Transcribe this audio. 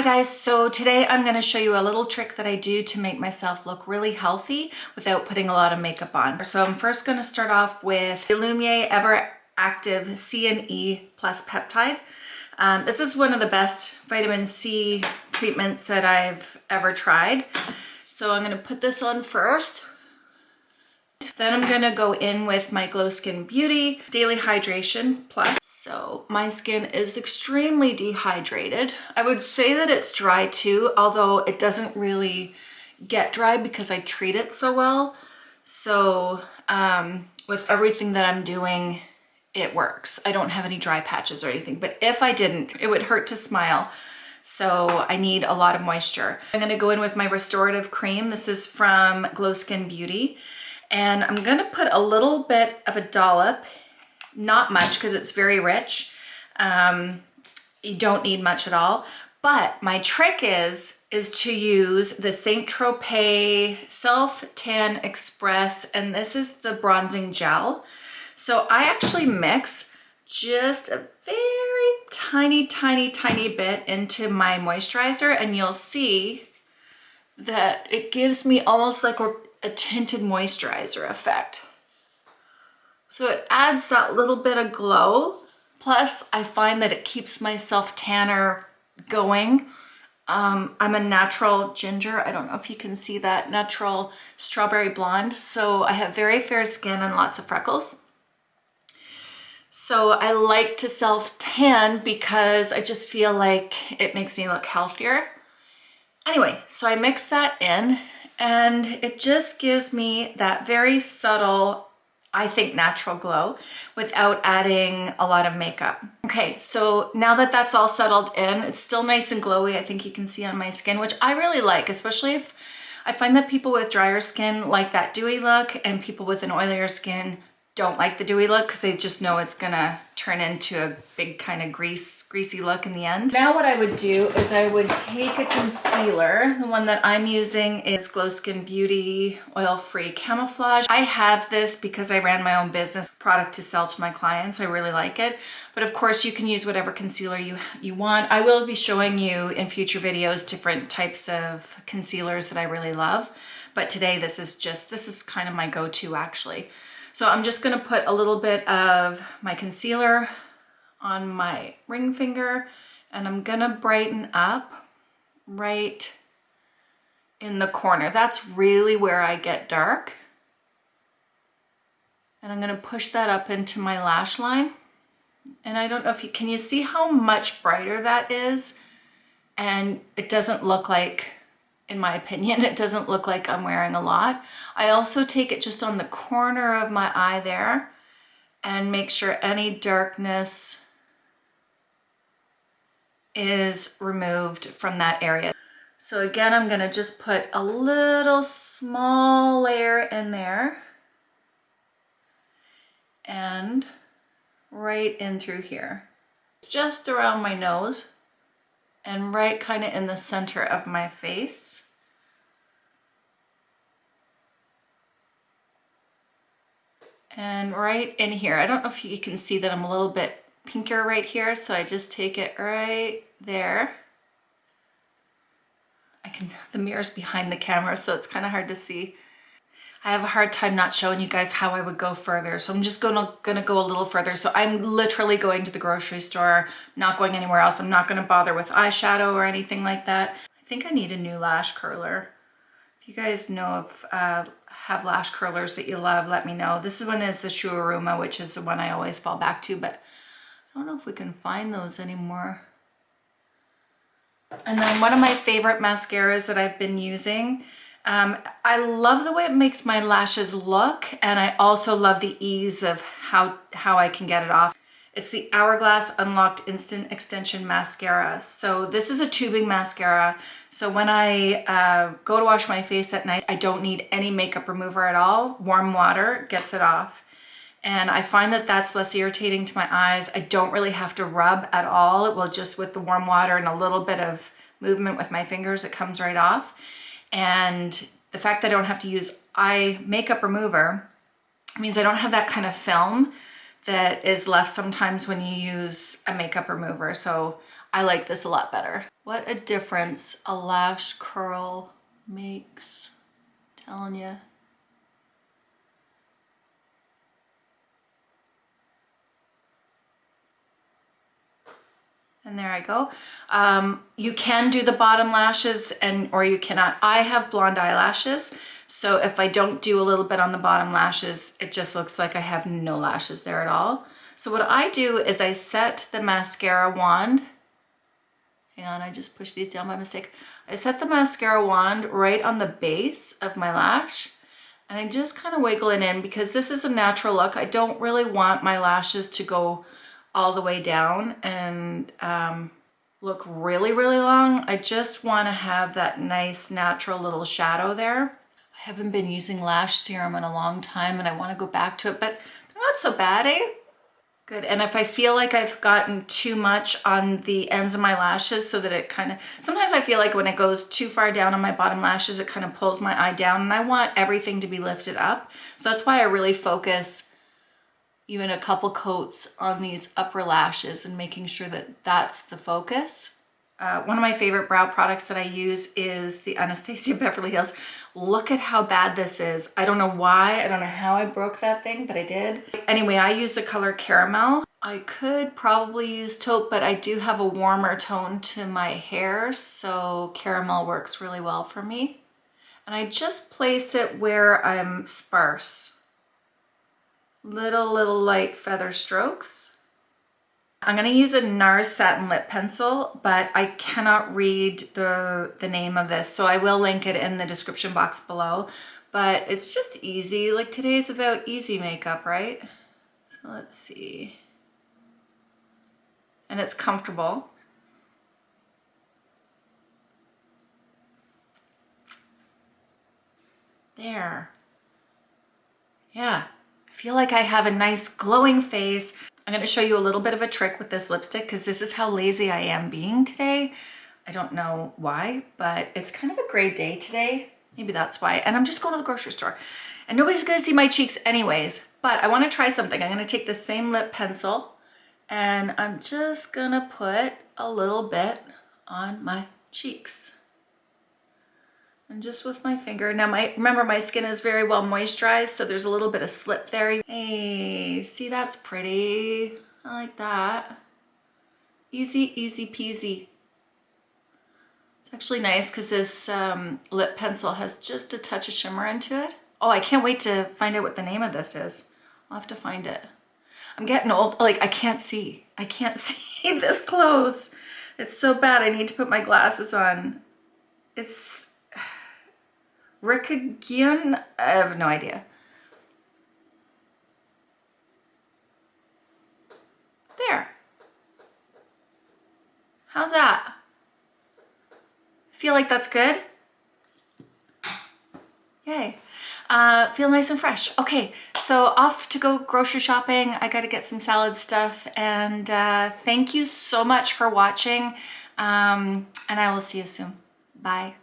Hi guys, so today I'm going to show you a little trick that I do to make myself look really healthy without putting a lot of makeup on. So I'm first going to start off with the Ever Active C and E Plus Peptide. Um, this is one of the best vitamin C treatments that I've ever tried. So I'm going to put this on first. Then I'm gonna go in with my Glow Skin Beauty Daily Hydration Plus. So my skin is extremely dehydrated. I would say that it's dry too, although it doesn't really get dry because I treat it so well. So um, with everything that I'm doing, it works. I don't have any dry patches or anything, but if I didn't, it would hurt to smile. So I need a lot of moisture. I'm gonna go in with my restorative cream. This is from Glow Skin Beauty. And I'm gonna put a little bit of a dollop, not much because it's very rich. Um, you don't need much at all. But my trick is, is to use the Saint Tropez Self Tan Express, and this is the bronzing gel. So I actually mix just a very tiny, tiny, tiny bit into my moisturizer, and you'll see that it gives me almost like a tinted moisturizer effect. So it adds that little bit of glow. Plus, I find that it keeps my self tanner going. Um, I'm a natural ginger. I don't know if you can see that. Natural strawberry blonde. So I have very fair skin and lots of freckles. So I like to self tan because I just feel like it makes me look healthier. Anyway, so I mix that in and it just gives me that very subtle I think natural glow without adding a lot of makeup. Okay, so now that that's all settled in, it's still nice and glowy. I think you can see on my skin, which I really like, especially if I find that people with drier skin like that dewy look and people with an oilier skin don't like the dewy look because they just know it's gonna turn into a big kind of grease, greasy look in the end. Now what I would do is I would take a concealer. The one that I'm using is Glow Skin Beauty Oil Free Camouflage. I have this because I ran my own business product to sell to my clients. I really like it. But of course you can use whatever concealer you, you want. I will be showing you in future videos different types of concealers that I really love. But today this is just, this is kind of my go-to actually. So I'm just gonna put a little bit of my concealer on my ring finger and I'm gonna brighten up right in the corner. That's really where I get dark. And I'm gonna push that up into my lash line. And I don't know if you, can you see how much brighter that is? And it doesn't look like in my opinion. It doesn't look like I'm wearing a lot. I also take it just on the corner of my eye there and make sure any darkness is removed from that area. So again, I'm gonna just put a little small layer in there and right in through here, just around my nose and right kind of in the center of my face. And right in here, I don't know if you can see that I'm a little bit pinker right here, so I just take it right there. I can, the mirror's behind the camera, so it's kind of hard to see. I have a hard time not showing you guys how I would go further. So I'm just gonna, gonna go a little further. So I'm literally going to the grocery store, not going anywhere else. I'm not gonna bother with eyeshadow or anything like that. I think I need a new lash curler. If you guys know of, uh, have lash curlers that you love, let me know. This one is the Shu Uemura, which is the one I always fall back to, but I don't know if we can find those anymore. And then one of my favorite mascaras that I've been using um, I love the way it makes my lashes look and I also love the ease of how, how I can get it off. It's the Hourglass Unlocked Instant Extension Mascara. So this is a tubing mascara. So when I uh, go to wash my face at night, I don't need any makeup remover at all. Warm water gets it off. And I find that that's less irritating to my eyes. I don't really have to rub at all. It will just with the warm water and a little bit of movement with my fingers, it comes right off. And the fact that I don't have to use eye makeup remover means I don't have that kind of film that is left sometimes when you use a makeup remover. So I like this a lot better. What a difference a lash curl makes, I'm telling you. And there I go. Um, you can do the bottom lashes and or you cannot. I have blonde eyelashes. So if I don't do a little bit on the bottom lashes, it just looks like I have no lashes there at all. So what I do is I set the mascara wand. Hang on, I just pushed these down by mistake. I set the mascara wand right on the base of my lash and I just kind of wiggle it in because this is a natural look. I don't really want my lashes to go all the way down and um, look really, really long. I just want to have that nice natural little shadow there. I haven't been using lash serum in a long time and I want to go back to it, but they're not so bad, eh? Good, and if I feel like I've gotten too much on the ends of my lashes so that it kind of, sometimes I feel like when it goes too far down on my bottom lashes, it kind of pulls my eye down and I want everything to be lifted up. So that's why I really focus even a couple coats on these upper lashes and making sure that that's the focus. Uh, one of my favorite brow products that I use is the Anastasia Beverly Hills. Look at how bad this is. I don't know why, I don't know how I broke that thing, but I did. Anyway, I use the color Caramel. I could probably use taupe, but I do have a warmer tone to my hair, so Caramel works really well for me. And I just place it where I'm sparse little, little light feather strokes. I'm going to use a NARS satin lip pencil, but I cannot read the, the name of this, so I will link it in the description box below. But it's just easy, like today's about easy makeup, right? So let's see. And it's comfortable. There. Yeah, feel like I have a nice glowing face. I'm to show you a little bit of a trick with this lipstick because this is how lazy I am being today. I don't know why, but it's kind of a gray day today. Maybe that's why. And I'm just going to the grocery store and nobody's to see my cheeks anyways. But I want to try something. I'm to take the same lip pencil and I'm just to put a little bit on my cheeks and just with my finger. Now, my remember my skin is very well moisturized, so there's a little bit of slip there. Hey, see that's pretty. I like that. Easy, easy peasy. It's actually nice because this um, lip pencil has just a touch of shimmer into it. Oh, I can't wait to find out what the name of this is. I'll have to find it. I'm getting old, like I can't see. I can't see this close. It's so bad, I need to put my glasses on. It's Rikugien? I have no idea. There. How's that? Feel like that's good? Yay. Uh, feel nice and fresh. Okay, so off to go grocery shopping. I gotta get some salad stuff and uh, thank you so much for watching um, and I will see you soon. Bye.